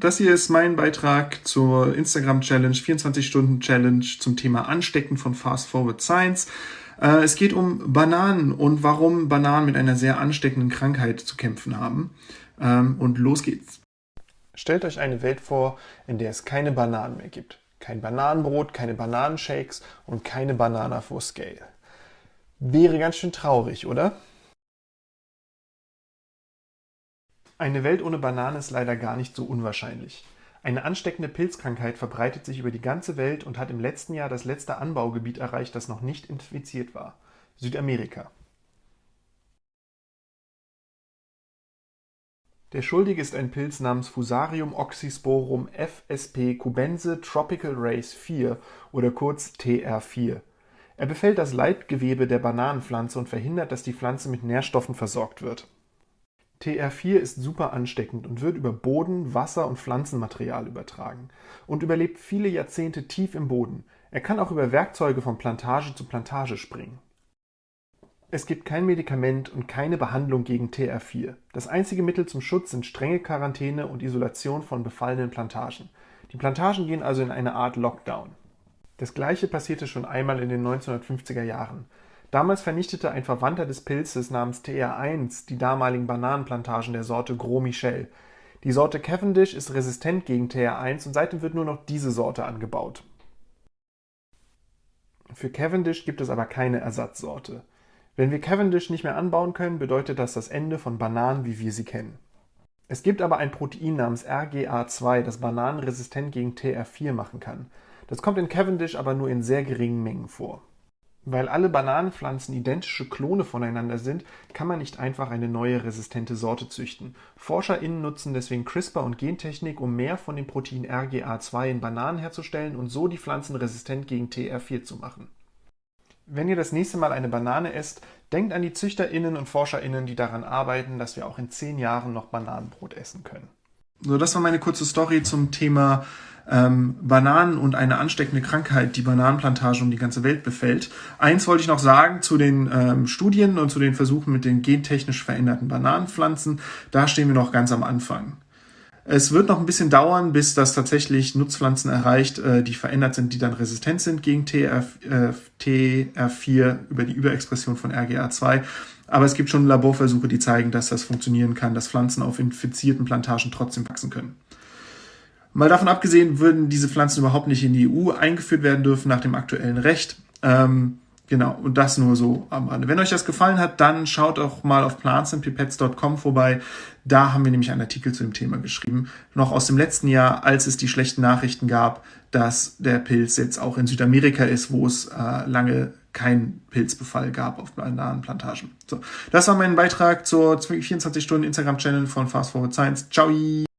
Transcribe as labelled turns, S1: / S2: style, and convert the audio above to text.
S1: das hier ist mein Beitrag zur Instagram Challenge, 24 Stunden Challenge zum Thema Anstecken von Fast Forward Science. Äh, es geht um Bananen und warum Bananen mit einer sehr ansteckenden Krankheit zu kämpfen haben. Ähm, und los geht's.
S2: Stellt euch eine Welt vor, in der es keine Bananen mehr gibt. Kein Bananenbrot, keine Bananenshakes und keine Banana for Scale. Wäre ganz schön traurig, oder? Eine Welt ohne Banane ist leider gar nicht so unwahrscheinlich. Eine ansteckende Pilzkrankheit verbreitet sich über die ganze Welt und hat im letzten Jahr das letzte Anbaugebiet erreicht, das noch nicht infiziert war: Südamerika. Der Schuldige ist ein Pilz namens Fusarium oxysporum fsp cubense tropical race 4 oder kurz TR4. Er befällt das Leitgewebe der Bananenpflanze und verhindert, dass die Pflanze mit Nährstoffen versorgt wird TR4 ist super ansteckend und wird über Boden, Wasser und Pflanzenmaterial übertragen und überlebt viele Jahrzehnte tief im Boden. Er kann auch über Werkzeuge von Plantage zu Plantage springen. Es gibt kein Medikament und keine Behandlung gegen TR4. Das einzige Mittel zum Schutz sind strenge Quarantäne und Isolation von befallenen Plantagen. Die Plantagen gehen also in eine Art Lockdown. Das gleiche passierte schon einmal in den 1950er Jahren. Damals vernichtete ein Verwandter des Pilzes namens TR1 die damaligen Bananenplantagen der Sorte Gros Michel. Die Sorte Cavendish ist resistent gegen TR1 und seitdem wird nur noch diese Sorte angebaut. Für Cavendish gibt es aber keine Ersatzsorte. Wenn wir Cavendish nicht mehr anbauen können, bedeutet das das Ende von Bananen, wie wir sie kennen. Es gibt aber ein Protein namens RGA2, das Bananen resistent gegen TR4 machen kann. Das kommt in Cavendish aber nur in sehr geringen Mengen vor. Weil alle Bananenpflanzen identische Klone voneinander sind, kann man nicht einfach eine neue resistente Sorte züchten. ForscherInnen nutzen deswegen CRISPR und Gentechnik, um mehr von dem Protein RGA2 in Bananen herzustellen und so die Pflanzen resistent gegen TR4 zu machen. Wenn ihr das nächste Mal eine Banane esst, denkt an die ZüchterInnen und ForscherInnen, die daran arbeiten, dass wir auch in zehn Jahren noch Bananenbrot essen können.
S1: So, das war meine kurze Story zum Thema ähm, Bananen und eine ansteckende Krankheit, die Bananenplantage um die ganze Welt befällt. Eins wollte ich noch sagen zu den ähm, Studien und zu den Versuchen mit den gentechnisch veränderten Bananenpflanzen. Da stehen wir noch ganz am Anfang. Es wird noch ein bisschen dauern, bis das tatsächlich Nutzpflanzen erreicht, äh, die verändert sind, die dann resistent sind gegen TR, äh, TR4 über die Überexpression von RGA2. Aber es gibt schon Laborversuche, die zeigen, dass das funktionieren kann, dass Pflanzen auf infizierten Plantagen trotzdem wachsen können. Mal davon abgesehen, würden diese Pflanzen überhaupt nicht in die EU eingeführt werden dürfen nach dem aktuellen Recht. Ähm, genau, und das nur so am Rande. Wenn euch das gefallen hat, dann schaut auch mal auf plantsandpipets.com vorbei. Da haben wir nämlich einen Artikel zu dem Thema geschrieben. Noch aus dem letzten Jahr, als es die schlechten Nachrichten gab, dass der Pilz jetzt auch in Südamerika ist, wo es äh, lange keinen Pilzbefall gab auf Bananenplantagen. So, das war mein Beitrag zur 24 Stunden Instagram-Channel von Fast Forward Science. Ciao!